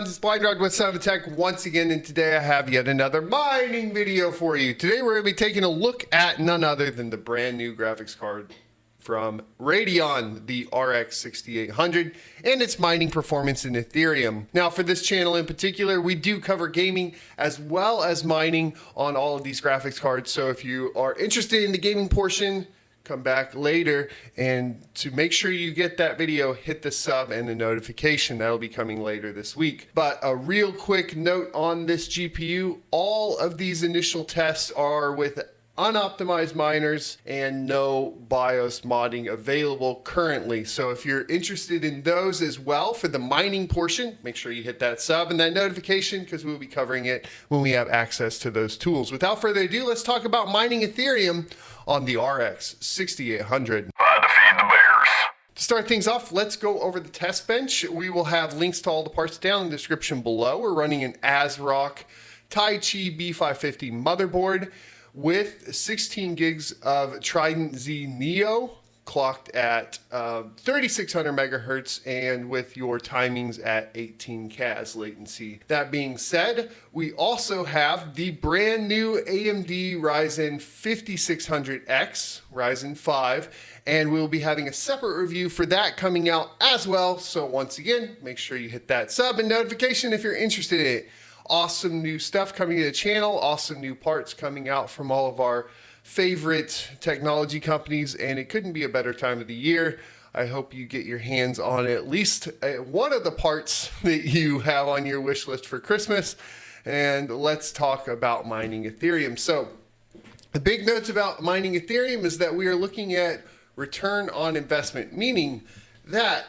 It's Blind Dog with of Tech once again, and today I have yet another mining video for you. Today we're going to be taking a look at none other than the brand new graphics card from Radeon, the RX 6800, and its mining performance in Ethereum. Now, for this channel in particular, we do cover gaming as well as mining on all of these graphics cards. So if you are interested in the gaming portion, come back later. And to make sure you get that video hit the sub and the notification. That'll be coming later this week. But a real quick note on this GPU all of these initial tests are with unoptimized miners and no BIOS modding available currently. So if you're interested in those as well for the mining portion, make sure you hit that sub and that notification because we'll be covering it when we have access to those tools. Without further ado, let's talk about mining Ethereum on the RX 6800. To start things off, let's go over the test bench. We will have links to all the parts down in the description below. We're running an ASRock Taichi B550 motherboard with 16 gigs of Trident Z Neo clocked at uh, 3600 megahertz and with your timings at 18 CAS latency. That being said, we also have the brand new AMD Ryzen 5600X, Ryzen 5, and we'll be having a separate review for that coming out as well. So once again, make sure you hit that sub and notification if you're interested in it awesome new stuff coming to the channel, awesome new parts coming out from all of our favorite technology companies, and it couldn't be a better time of the year. I hope you get your hands on at least uh, one of the parts that you have on your wish list for Christmas. And let's talk about mining Ethereum. So the big notes about mining Ethereum is that we are looking at return on investment, meaning that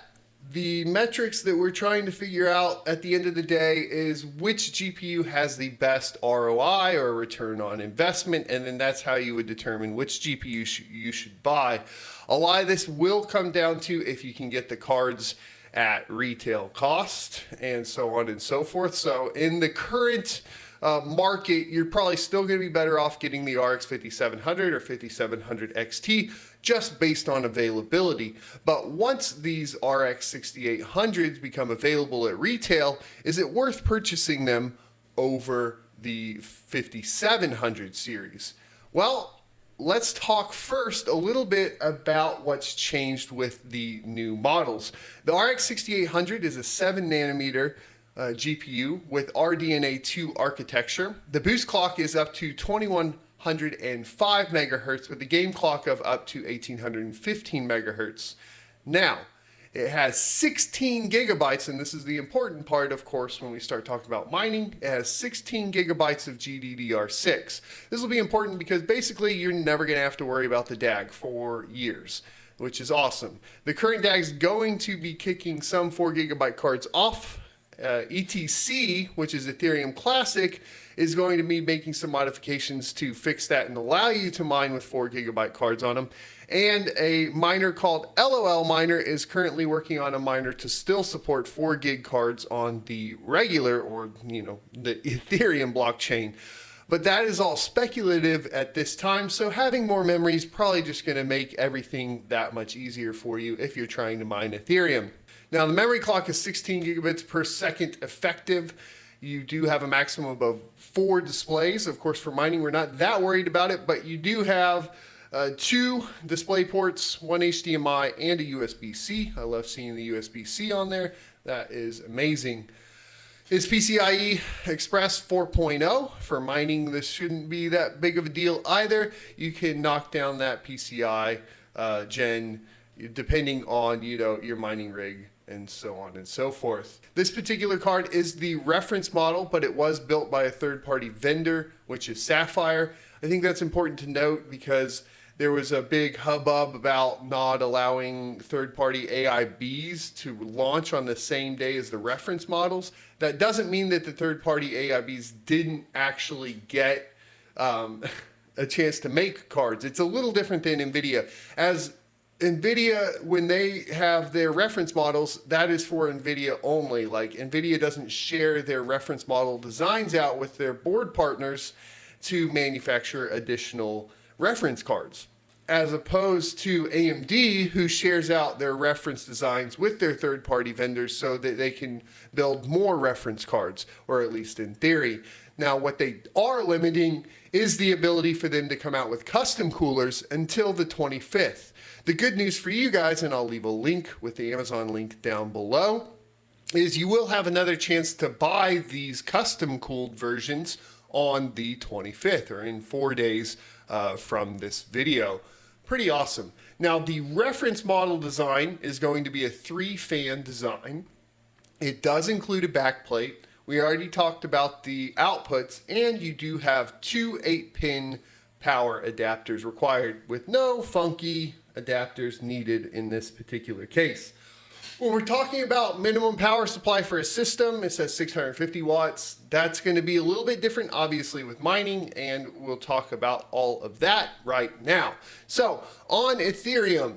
the metrics that we're trying to figure out at the end of the day is which GPU has the best ROI or return on investment, and then that's how you would determine which GPU sh you should buy. A lot of this will come down to if you can get the cards at retail cost and so on and so forth. So in the current uh, market, you're probably still going to be better off getting the RX 5700 or 5700 XT just based on availability. But once these RX 6800s become available at retail, is it worth purchasing them over the 5700 series? Well, let's talk first a little bit about what's changed with the new models. The RX 6800 is a 7 nanometer uh, GPU with RDNA 2 architecture. The boost clock is up to 2105 megahertz with a game clock of up to 1815 megahertz. Now, it has 16 gigabytes, and this is the important part, of course, when we start talking about mining. It has 16 gigabytes of GDDR6. This will be important because basically you're never going to have to worry about the DAG for years, which is awesome. The current DAG is going to be kicking some 4 gigabyte cards off uh, ETC, which is Ethereum Classic, is going to be making some modifications to fix that and allow you to mine with 4 gigabyte cards on them. And a miner called lolMiner is currently working on a miner to still support 4 gig cards on the regular or, you know, the Ethereum blockchain. But that is all speculative at this time, so having more memory is probably just going to make everything that much easier for you if you're trying to mine Ethereum. Now the memory clock is 16 gigabits per second effective. You do have a maximum of four displays. Of course, for mining, we're not that worried about it, but you do have uh, two display ports, one HDMI and a USB-C. I love seeing the USB-C on there. That is amazing. Is PCIe Express 4.0 for mining? This shouldn't be that big of a deal either. You can knock down that PCI uh, gen depending on you know your mining rig and so on and so forth. This particular card is the reference model, but it was built by a third-party vendor, which is Sapphire. I think that's important to note because there was a big hubbub about not allowing third-party AIBs to launch on the same day as the reference models. That doesn't mean that the third-party AIBs didn't actually get um, a chance to make cards. It's a little different than NVIDIA. As NVIDIA, when they have their reference models, that is for NVIDIA only. Like NVIDIA doesn't share their reference model designs out with their board partners to manufacture additional reference cards. as opposed to AMD, who shares out their reference designs with their third party vendors so that they can build more reference cards, or at least in theory. Now, what they are limiting is the ability for them to come out with custom coolers until the 25th. The good news for you guys, and I'll leave a link with the Amazon link down below, is you will have another chance to buy these custom cooled versions on the 25th or in four days uh, from this video. Pretty awesome. Now the reference model design is going to be a three fan design. It does include a backplate. We already talked about the outputs and you do have two 8 pin power adapters required with no funky adapters needed in this particular case. When we're talking about minimum power supply for a system, it says 650 watts. That's going to be a little bit different, obviously, with mining, and we'll talk about all of that right now. So on Ethereum,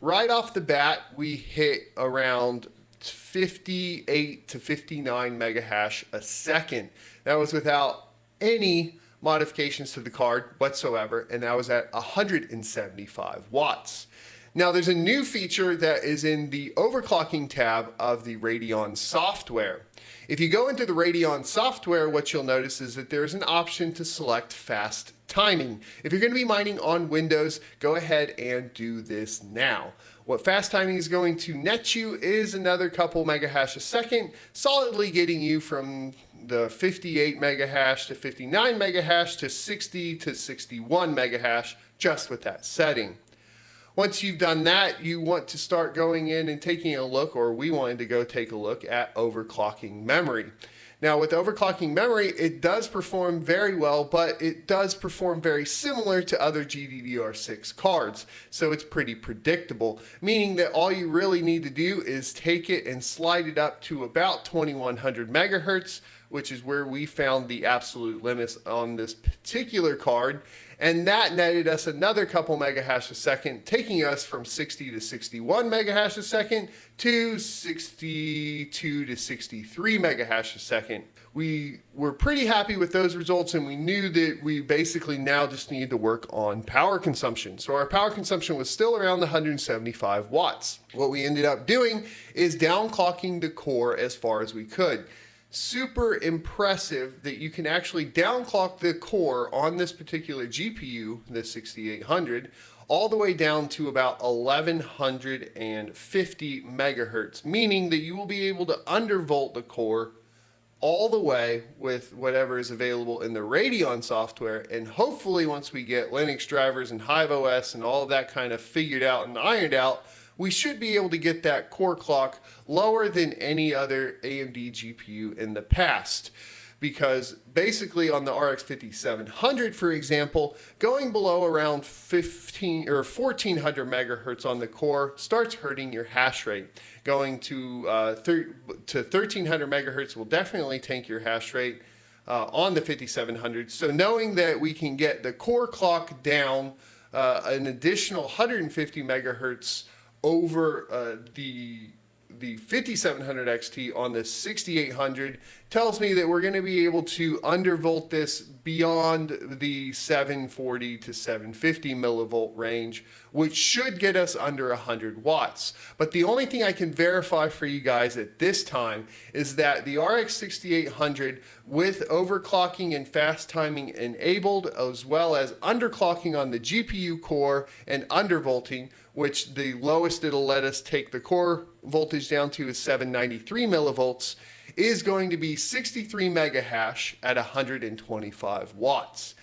right off the bat, we hit around 58 to 59 mega hash a second. That was without any modifications to the card whatsoever, and that was at 175 watts. Now there's a new feature that is in the overclocking tab of the Radeon software. If you go into the Radeon software, what you'll notice is that there's an option to select fast timing. If you're going to be mining on Windows, go ahead and do this now. What fast timing is going to net you is another couple megahash a second, solidly getting you from the 58 megahash to 59 megahash to 60 to 61 megahash just with that setting. Once you've done that, you want to start going in and taking a look, or we wanted to go take a look at overclocking memory. Now with overclocking memory, it does perform very well, but it does perform very similar to other GDDR6 cards. So it's pretty predictable, meaning that all you really need to do is take it and slide it up to about 2100 megahertz, which is where we found the absolute limits on this particular card. And that netted us another couple megahash a second, taking us from 60 to 61 megahash a second to 62 to 63 megahash a second. We were pretty happy with those results and we knew that we basically now just needed to work on power consumption. So our power consumption was still around 175 watts. What we ended up doing is downclocking the core as far as we could super impressive that you can actually downclock the core on this particular GPU, the 6800, all the way down to about 1150 megahertz, meaning that you will be able to undervolt the core all the way with whatever is available in the Radeon software. And hopefully once we get Linux drivers and Hive OS and all of that kind of figured out and ironed out, we should be able to get that core clock lower than any other AMD GPU in the past. Because basically on the RX 5700, for example, going below around 15 or 1400 megahertz on the core starts hurting your hash rate. Going to uh, to 1300 megahertz will definitely tank your hash rate. Uh, on the 5700. So knowing that we can get the core clock down uh, an additional 150 megahertz over uh, the the 5700 XT on the 6800 tells me that we're going to be able to undervolt this beyond the 740 to 750 millivolt range, which should get us under 100 watts. But the only thing I can verify for you guys at this time is that the RX 6800 with overclocking and fast timing enabled, as well as underclocking on the GPU core and undervolting, which the lowest it'll let us take the core voltage down to is 793 millivolts, is going to be 63 megahash at 125 watts.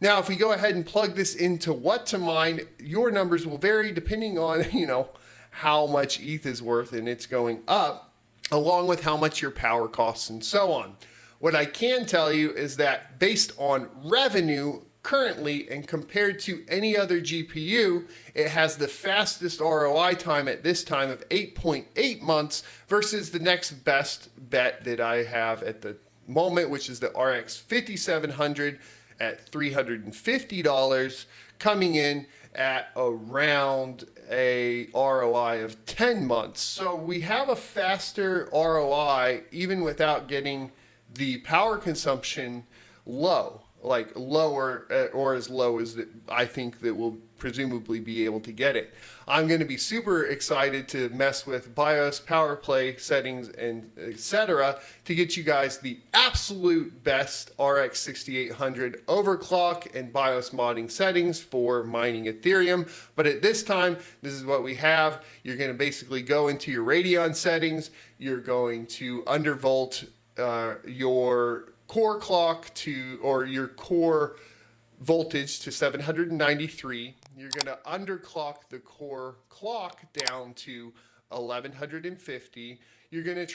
Now, if we go ahead and plug this into WhatToMine, your numbers will vary depending on, you know, how much ETH is worth and it's going up, along with how much your power costs and so on. What I can tell you is that based on revenue, currently and compared to any other GPU, it has the fastest ROI time at this time of 8.8 .8 months versus the next best bet that I have at the moment, which is the RX 5700 at $350 coming in at around a ROI of 10 months. So we have a faster ROI even without getting the power consumption low like lower uh, or as low as I think that we'll presumably be able to get it. I'm going to be super excited to mess with BIOS, power play settings, and etc. to get you guys the absolute best RX 6800 overclock and BIOS modding settings for mining Ethereum. But at this time, this is what we have. You're going to basically go into your Radeon settings. You're going to undervolt uh, your core clock to, or your core voltage to 793. You're going to underclock the core clock down to 1150. You're going to